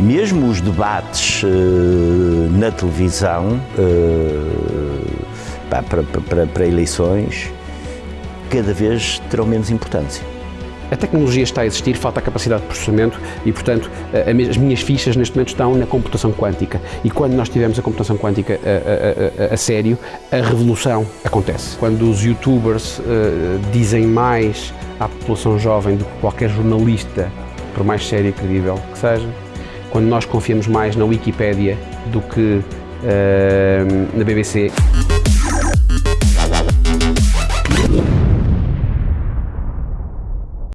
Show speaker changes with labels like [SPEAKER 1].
[SPEAKER 1] Mesmo os debates uh, na televisão uh, para, para, para eleições cada vez terão menos importância.
[SPEAKER 2] A tecnologia está a existir, falta a capacidade de processamento e, portanto, as minhas fichas neste momento estão na computação quântica. E quando nós tivermos a computação quântica a, a, a, a sério, a revolução acontece. Quando os youtubers uh, dizem mais à população jovem do que qualquer jornalista, por mais sério e credível que seja, quando nós confiamos mais na Wikipédia do que uh, na BBC.